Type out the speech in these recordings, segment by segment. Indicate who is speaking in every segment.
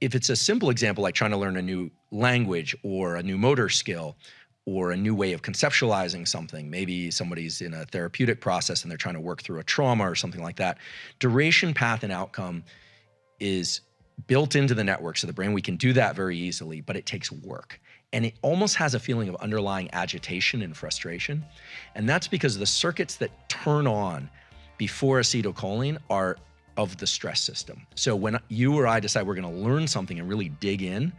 Speaker 1: if it's a simple example like trying to learn a new language or a new motor skill or a new way of conceptualizing something, maybe somebody's in a therapeutic process and they're trying to work through a trauma or something like that, duration, path, and outcome is built into the networks of the brain. We can do that very easily, but it takes work. And it almost has a feeling of underlying agitation and frustration. And that's because the circuits that turn on before acetylcholine are of the stress system. So when you or I decide we're going to learn something and really dig in,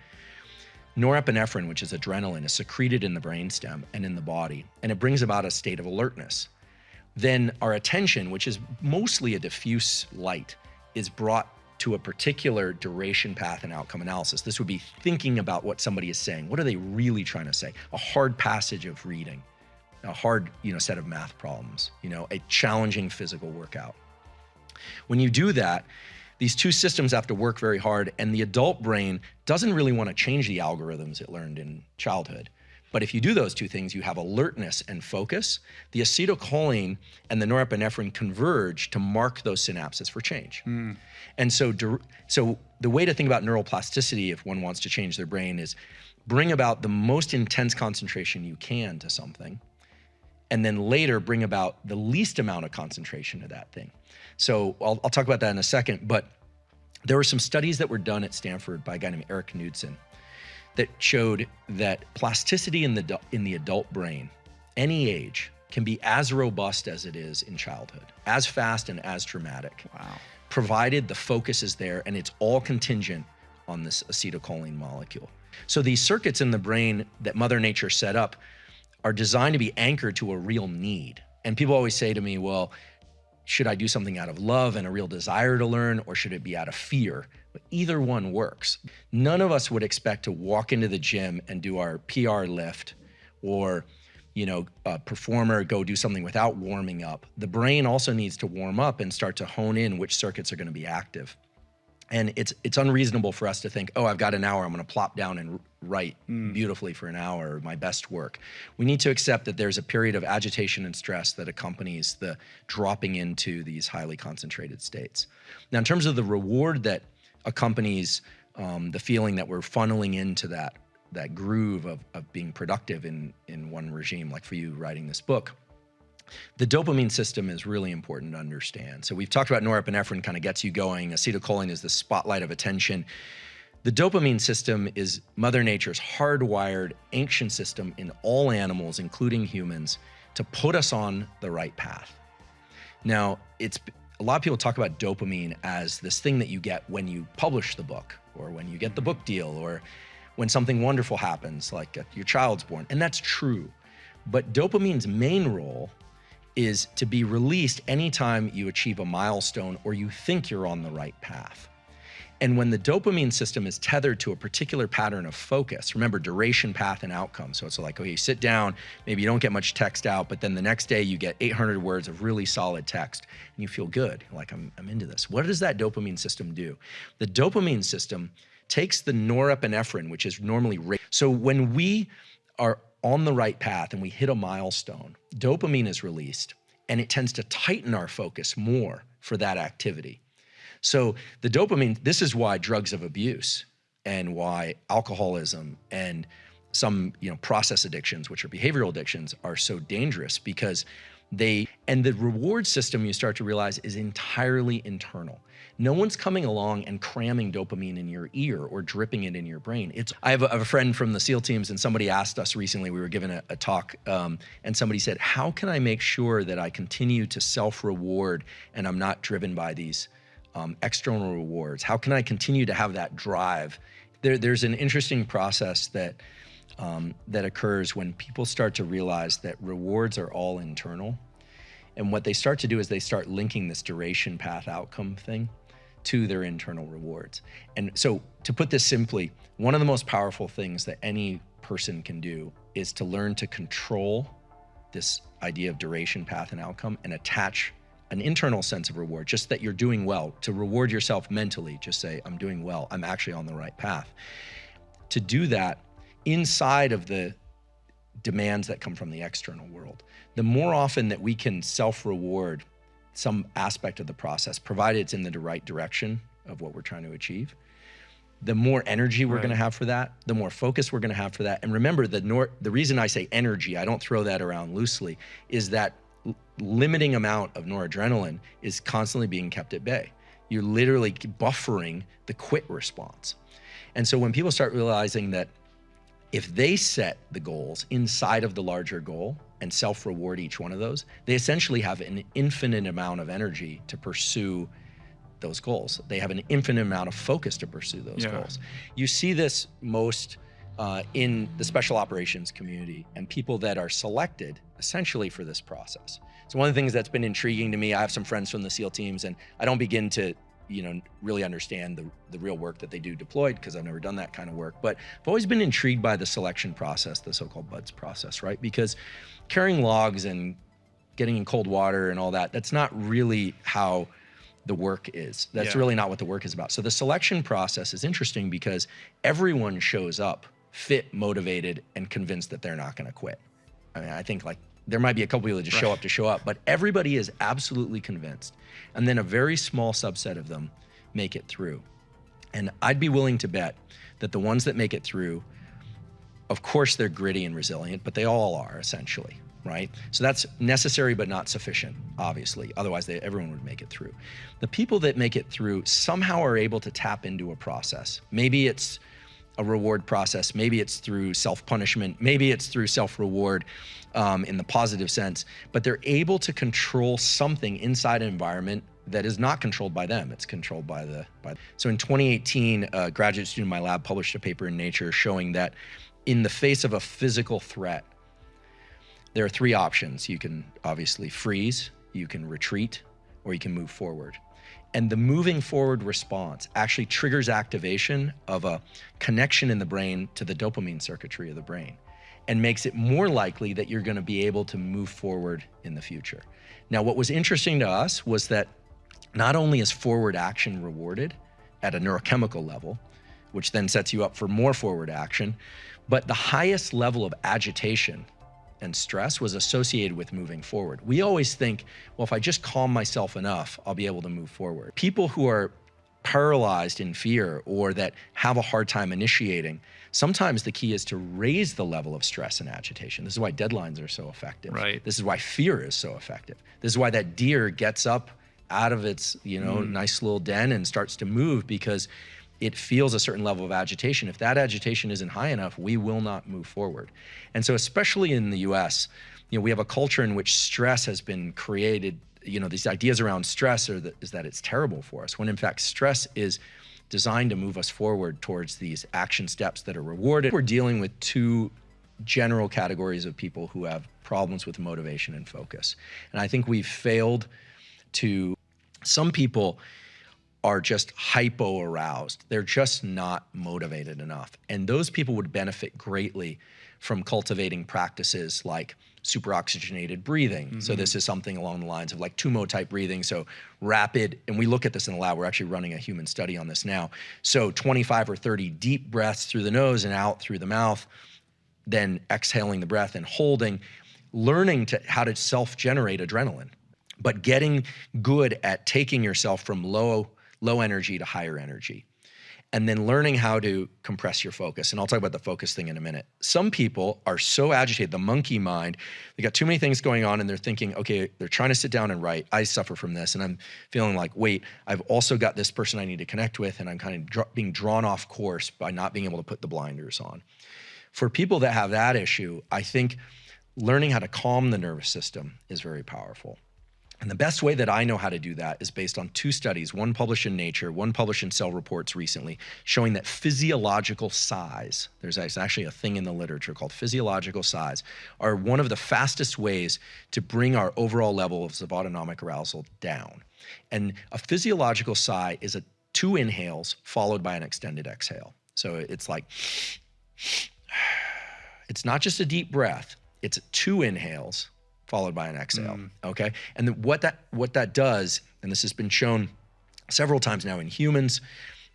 Speaker 1: norepinephrine, which is adrenaline, is secreted in the brainstem and in the body, and it brings about a state of alertness. Then our attention, which is mostly a diffuse light, is brought to a particular duration path and outcome analysis. This would be thinking about what somebody is saying. What are they really trying to say? A hard passage of reading, a hard, you know, set of math problems, you know, a challenging physical workout. When you do that, these two systems have to work very hard, and the adult brain doesn't really want to change the algorithms it learned in childhood. But if you do those two things, you have alertness and focus. The acetylcholine and the norepinephrine converge to mark those synapses for change. Mm. And so, so the way to think about neuroplasticity, if one wants to change their brain, is bring about the most intense concentration you can to something, and then later bring about the least amount of concentration to that thing. So I'll, I'll talk about that in a second, but there were some studies that were done at Stanford by a guy named Eric Knudsen that showed that plasticity in the in the adult brain, any age, can be as robust as it is in childhood, as fast and as dramatic.
Speaker 2: Wow.
Speaker 1: Provided the focus is there and it's all contingent on this acetylcholine molecule. So these circuits in the brain that Mother Nature set up are designed to be anchored to a real need. And people always say to me, well, should I do something out of love and a real desire to learn, or should it be out of fear? But either one works. None of us would expect to walk into the gym and do our PR lift or you know, a performer go do something without warming up. The brain also needs to warm up and start to hone in which circuits are going to be active. And it's it's unreasonable for us to think, oh, I've got an hour, I'm going to plop down and write mm. beautifully for an hour, my best work. We need to accept that there's a period of agitation and stress that accompanies the dropping into these highly concentrated states. Now, in terms of the reward that accompanies um, the feeling that we're funneling into that that groove of, of being productive in in one regime, like for you writing this book, the dopamine system is really important to understand. So we've talked about norepinephrine kind of gets you going. Acetylcholine is the spotlight of attention. The dopamine system is Mother Nature's hardwired ancient system in all animals, including humans, to put us on the right path. Now, it's a lot of people talk about dopamine as this thing that you get when you publish the book or when you get the book deal or when something wonderful happens, like uh, your child's born. And that's true. But dopamine's main role is to be released anytime you achieve a milestone or you think you're on the right path. And when the dopamine system is tethered to a particular pattern of focus, remember duration, path, and outcome. So it's like, okay, you sit down, maybe you don't get much text out, but then the next day you get 800 words of really solid text and you feel good. Like, I'm, I'm into this. What does that dopamine system do? The dopamine system takes the norepinephrine, which is normally, so when we are on the right path and we hit a milestone, dopamine is released and it tends to tighten our focus more for that activity. So the dopamine, this is why drugs of abuse and why alcoholism and some you know process addictions, which are behavioral addictions, are so dangerous because they and the reward system you start to realize is entirely internal. No one's coming along and cramming dopamine in your ear or dripping it in your brain. It's I have a, friend from the SEAL teams, and somebody asked us recently. We were given a, a talk, um, and somebody said, "How can I make sure that I continue to self-reward and I'm not driven by these um, external rewards? How can I continue to have that drive?" There, there's an interesting process that um, that occurs when people start to realize that rewards are all internal. And what they start to do is they start linking this duration path outcome thing to their internal rewards. And so to put this simply, one of the most powerful things that any person can do is to learn to control this idea of duration, path, and outcome and attach an internal sense of reward, just that you're doing well, to reward yourself mentally, just say, I'm doing well, I'm actually on the right path. To do that inside of the demands that come from the external world. The more often that we can self-reward some aspect of the process, provided it's in the right direction of what we're trying to achieve, the more energy we're
Speaker 2: Right.
Speaker 1: going to have for that, the more focus we're going to have for that. And remember, the nor- the reason I say energy, I don't throw that around loosely, is that limiting amount of noradrenaline is constantly being kept at bay. You're literally buffering the quit response. And so when people start realizing that if they set the goals inside of the larger goal and self reward each one of those, they essentially have an infinite amount of energy to pursue those goals. They have an infinite amount of focus to pursue those
Speaker 2: Yeah.
Speaker 1: goals. You see this most uh, in the special operations community and people that are selected essentially for this process. So one of the things that's been intriguing to me, I have some friends from the SEAL teams, and I don't begin to you know really understand the, the real work that they do deployed because I've never done that kind of work. But I've always been intrigued by the selection process, the so-called BUDS process, right? Because carrying logs and getting in cold water and all that, that's not really how the work is. That's
Speaker 2: Yeah.
Speaker 1: really not what the work is about. So the selection process is interesting because everyone shows up fit, motivated, and convinced that they're not going to quit. I mean, I think like there might be a couple people that just show up to show up, but everybody is absolutely convinced. And then a very small subset of them make it through. And I'd be willing to bet that the ones that make it through, of course, they're gritty and resilient, but they all are essentially, right? So that's necessary but not sufficient, obviously. Otherwise, they, everyone would make it through. The people that make it through somehow are able to tap into a process. Maybe it's a reward process. Maybe it's through self punishment. Maybe it's through self reward um, in the positive sense. But they're able to control something inside an environment that is not controlled by them. It's controlled by the by. So in 2018, a graduate student in my lab published a paper in Nature showing that in the face of a physical threat, there are three options. You can obviously freeze, you can retreat, or you can move forward. And the moving forward response actually triggers activation of a connection in the brain to the dopamine circuitry of the brain and makes it more likely that you're going to be able to move forward in the future. Now, what was interesting to us was that not only is forward action rewarded at a neurochemical level, which then sets you up for more forward action, but the highest level of agitation and stress was associated with moving forward. We always think, well, if I just calm myself enough, I'll be able to move forward. People who are paralyzed in fear or that have a hard time initiating, sometimes the key is to raise the level of stress and agitation. This is why deadlines are so effective.
Speaker 2: Right.
Speaker 1: This is why fear is so effective. This is why that deer gets up out of its, you know, mm. nice little den and starts to move because it feels a certain level of agitation. If that agitation isn't high enough, we will not move forward. And so, especially in the US, you know, we have a culture in which stress has been created. You know, these ideas around stress are that, is that it's terrible for us, when in fact, stress is designed to move us forward towards these action steps that are rewarded. We're dealing with two general categories of people who have problems with motivation and focus. And I think we've failed to, some people are just hypo aroused. They're just not motivated enough. And those people would benefit greatly from cultivating practices like super oxygenated breathing. So mm-hmm. this is something along the lines of like Tumo type breathing. So rapid, and we look at this in the lab. We're actually running a human study on this now. So 25 or 30 deep breaths through the nose and out through the mouth, then exhaling the breath and holding, learning to how to self-generate adrenaline, but getting good at taking yourself from low low energy to higher energy. And then learning how to compress your focus. And I'll talk about the focus thing in a minute. Some people are so agitated, the monkey mind, they got too many things going on and they're thinking, okay, they're trying to sit down and write. I suffer from this. And I'm feeling like, wait, I've also got this person I need to connect with. And I'm kind of dr- being drawn off course by not being able to put the blinders on. For people that have that issue, I think learning how to calm the nervous system is very powerful. And the best way that I know how to do that is based on two studies, one published in Nature, one published in Cell Reports recently, showing that physiological sighs, there's actually a thing in the literature called physiological sighs, are one of the fastest ways to bring our overall levels of autonomic arousal down. And a physiological sigh is a two inhales followed by an extended exhale. So it's like, it's not just a deep breath, it's two inhales followed by an exhale. Mm. Okay. And then what that what that does, and this has been shown several times now in humans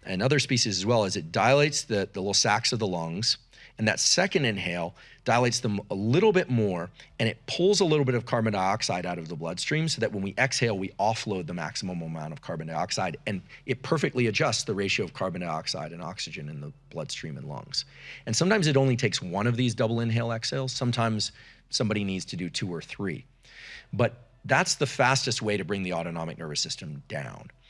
Speaker 1: and other species as well, is it dilates the, the little sacs of the lungs And that second inhale dilates them a little bit more and it pulls a little bit of carbon dioxide out of the bloodstream so that when we exhale, we offload the maximum amount of carbon dioxide and it perfectly adjusts the ratio of carbon dioxide and oxygen in the bloodstream and lungs. And sometimes it only takes one of these double inhale exhales. Sometimes somebody needs to do two or three. But that's the fastest way to bring the autonomic nervous system down.